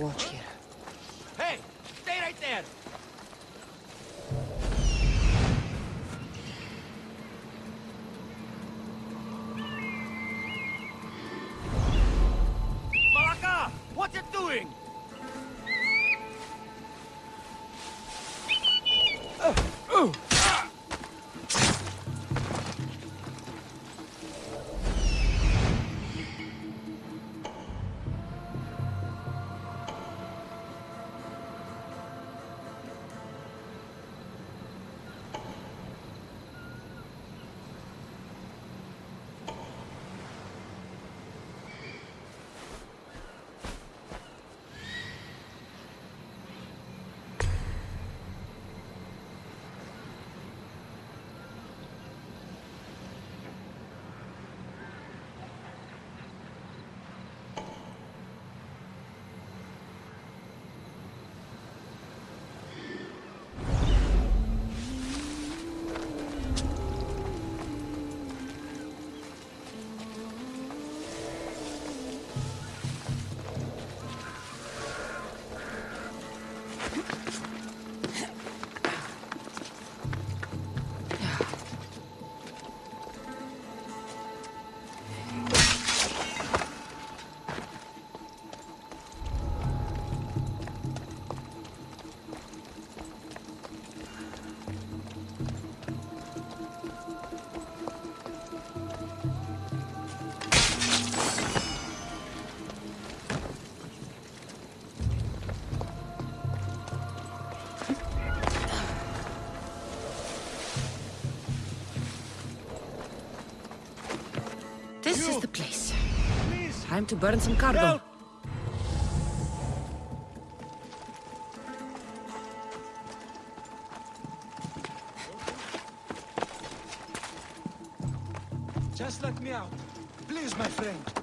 Keep This is the place. Please, Time to burn some cargo. help! Just let me out. Please, my friend.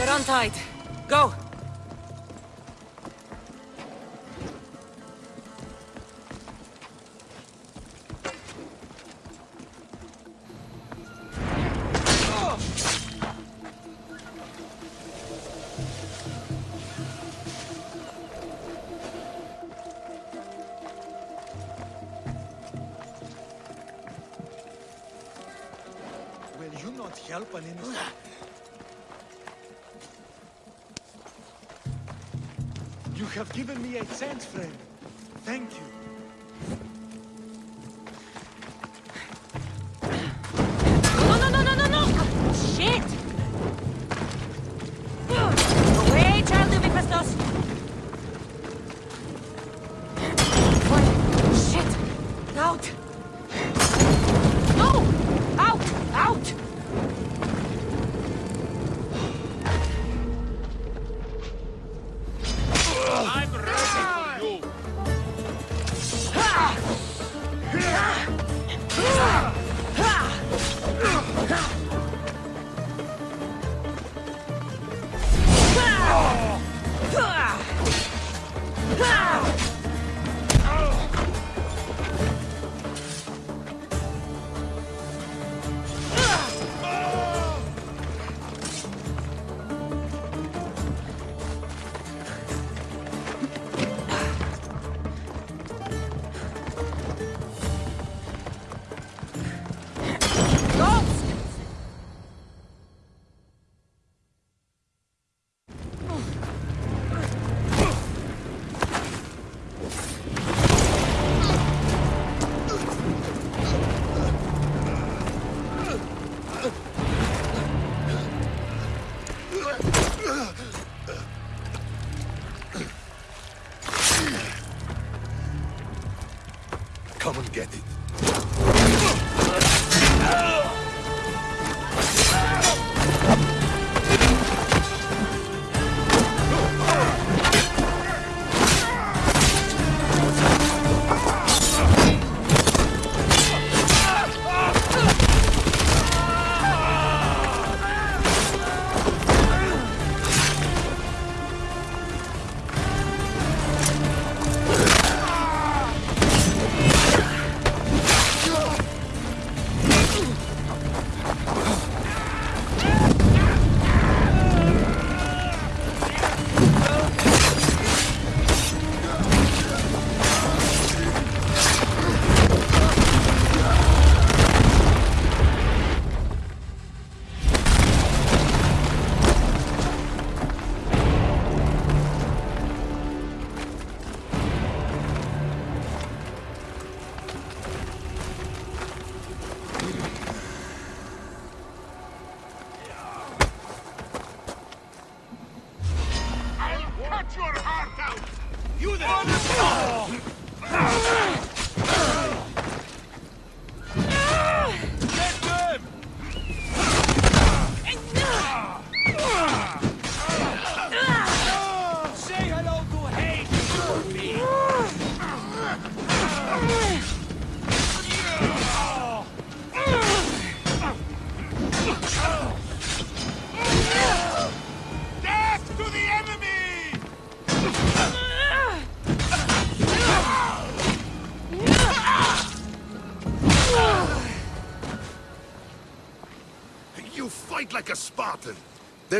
You're untied. Go. Given me a chance, friend. Thank you.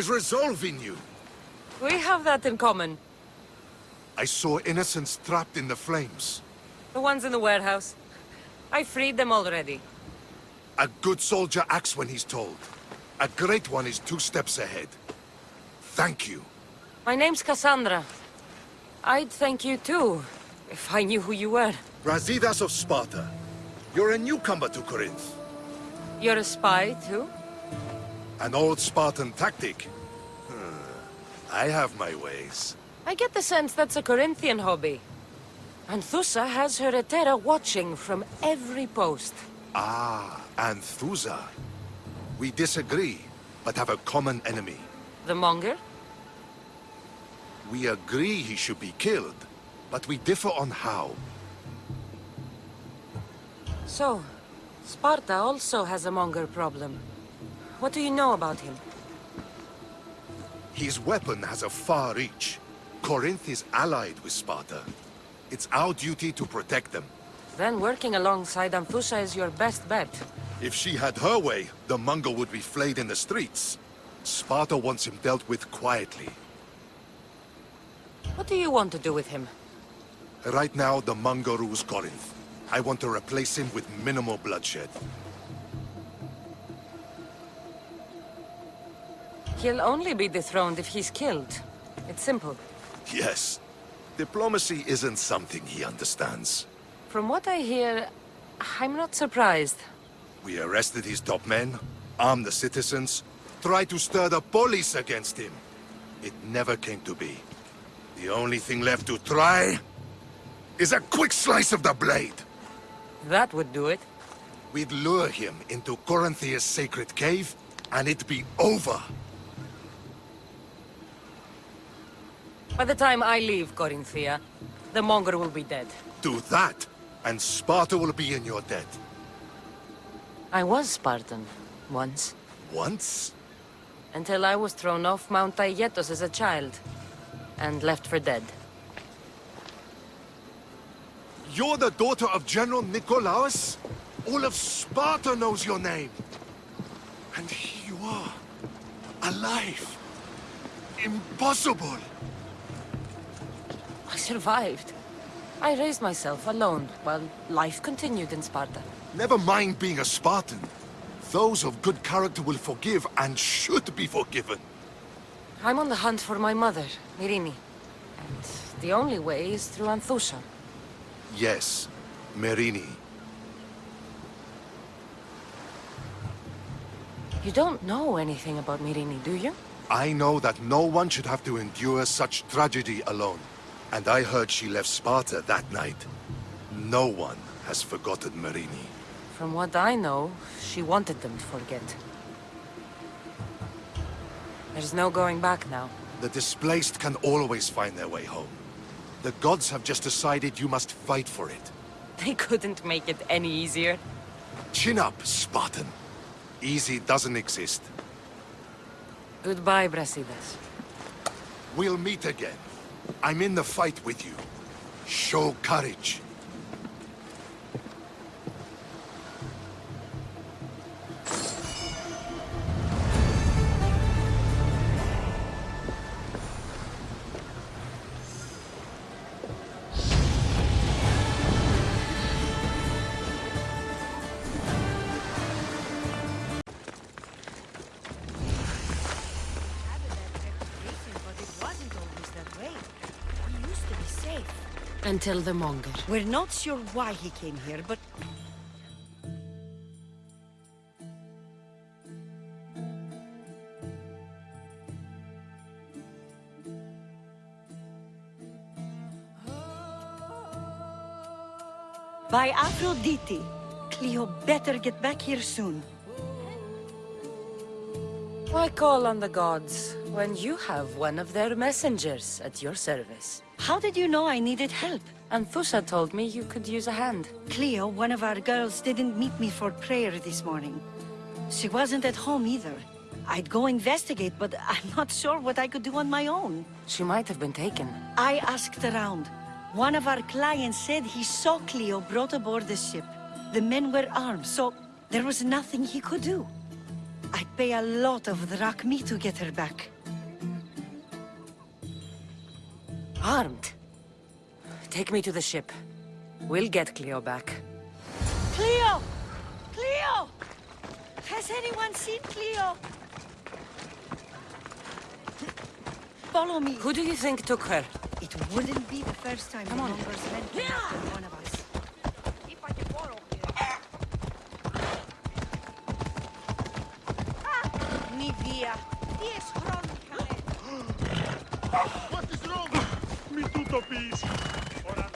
There's resolve in you. We have that in common. I saw innocents trapped in the flames. The ones in the warehouse. I freed them already. A good soldier acts when he's told. A great one is two steps ahead. Thank you. My name's Kassandra. I'd thank you too, if I knew who you were. Brasidas of Sparta. You're a newcomer to Corinth. You're a spy too? An old Spartan tactic. Hmm. I have my ways. I get the sense that's a Corinthian hobby. Anthousa has her Hetairai watching from every post. Ah, Anthousa. We disagree, but have a common enemy. The Monger? We agree he should be killed, but we differ on how. So, Sparta also has a Monger problem. What do you know about him? His weapon has a far reach. Corinth is allied with Sparta. It's our duty to protect them. Then working alongside Anthousa is your best bet. If she had her way, the Monger would be flayed in the streets. Sparta wants him dealt with quietly. What do you want to do with him? Right now, the Monger rules Corinth. I want to replace him with minimal bloodshed. He'll only be dethroned if he's killed. It's simple. Yes. Diplomacy isn't something he understands. From what I hear, I'm not surprised. We arrested his top men, armed the citizens, tried to stir the police against him. It never came to be. The only thing left to try is a quick slice of the blade. That would do it. We'd lure him into Corinthia's sacred cave, and it'd be over. By the time I leave Corinthia, the Monger will be dead. Do that, and Sparta will be in your debt. I was Spartan, once. Once? Until I was thrown off Mount Aietos as a child. And left for dead. You're the daughter of General Nikolaos? All of Sparta knows your name. And here you are, alive. Impossible. I survived. I raised myself alone while life continued in Sparta. Never mind being a Spartan. Those of good character will forgive and should be forgiven. I'm on the hunt for my mother, Myrrine. And the only way is through Anthousa. Yes, Myrrine. You don't know anything about Myrrine, do you? I know that no one should have to endure such tragedy alone. And I heard she left Sparta that night. No one has forgotten Myrrine. From what I know, she wanted them to forget. There's no going back now. The displaced can always find their way home. The gods have just decided you must fight for it. They couldn't make it any easier. Chin up, Spartan. Easy doesn't exist. Goodbye, Brasidas. We'll meet again. I'm in the fight with you. Show courage. Until the Monger. We're not sure why he came here, but... By Aphrodite. Cleo better get back here soon. Why call on the gods when you have one of their messengers at your service? How did you know I needed help? Anthousa told me you could use a hand. Cleo, one of our girls, didn't meet me for prayer this morning. She wasn't at home either. I'd go investigate, but I'm not sure what I could do on my own. She might have been taken. I asked around. One of our clients said he saw Cleo brought aboard the ship. The men were armed, so there was nothing he could do. I'd pay a lot of drachmi to get her back. Armed. Take me to the ship. We'll get Cleo back. Cleo! Cleo! Has anyone seen Cleo? Follow me. Who do you think took her? It wouldn't be the first time Come on. numbers went after one of us. Ah! Nivea, dies. What is wrong? autopista. Ahora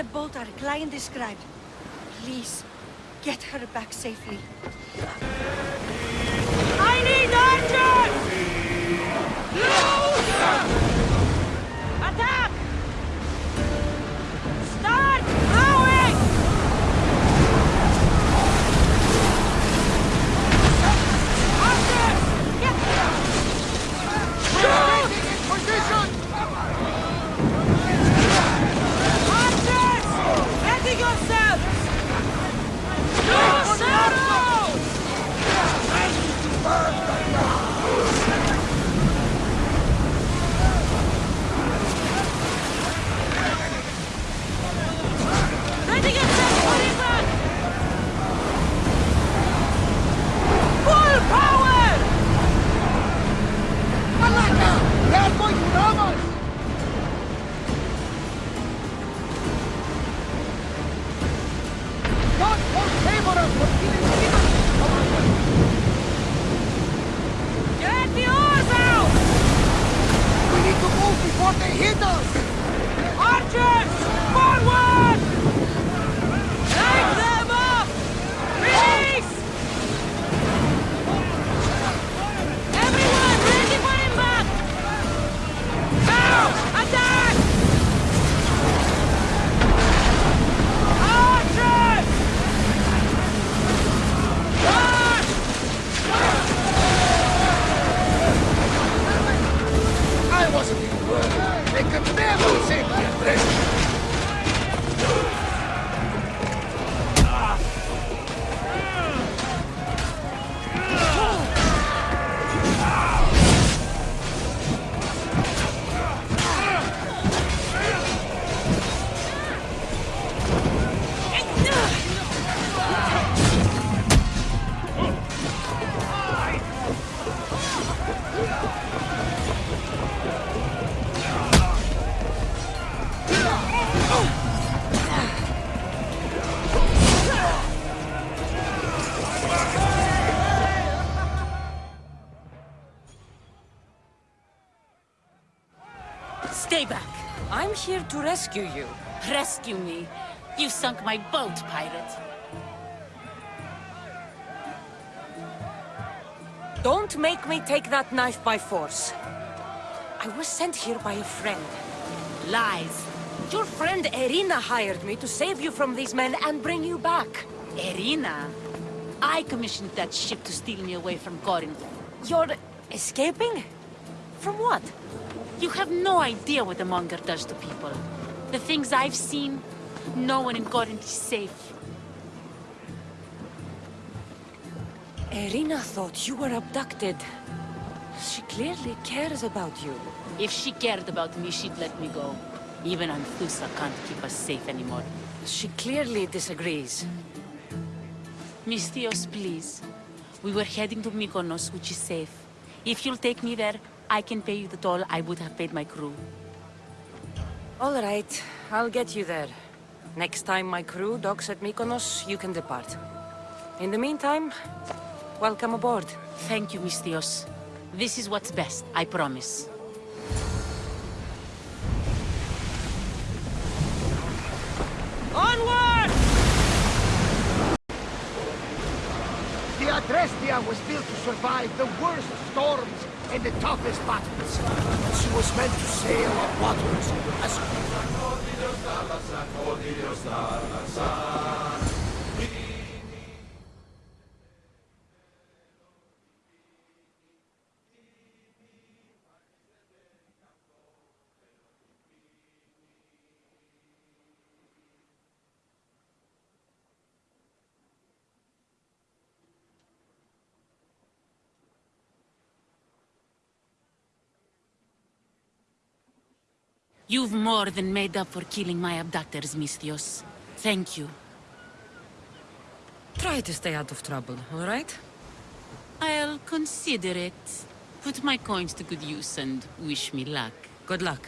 the boat our client described. Please, get her back safely. Here to rescue you. Rescue me. You sunk my boat, pirate. Don't make me take that knife by force. I was sent here by a friend. Lies. Your friend Erina hired me to save you from these men and bring you back. Erina. I commissioned that ship to steal me away from Corinth. You're escaping? From what? You have no idea what the Monger does to people. The things I've seen, no one in Corinth is safe. Erina thought you were abducted. She clearly cares about you. If she cared about me, she'd let me go. Even Anthousa can't keep us safe anymore. She clearly disagrees. Misthios, please. We were heading to Mykonos, which is safe. If you'll take me there, I can pay you the toll I would have paid my crew. All right, I'll get you there. Next time my crew docks at Mykonos, you can depart. In the meantime, welcome aboard. Thank you, Misthios. This is what's best, I promise. Onward! The Adrestia was built to survive the worst storms and the toughest battles. She was meant to sail on waters as You've more than made up for killing my abductors, Misthios. Thank you. Try to stay out of trouble, all right? I'll consider it. Put my coins to good use and wish me luck. Good luck.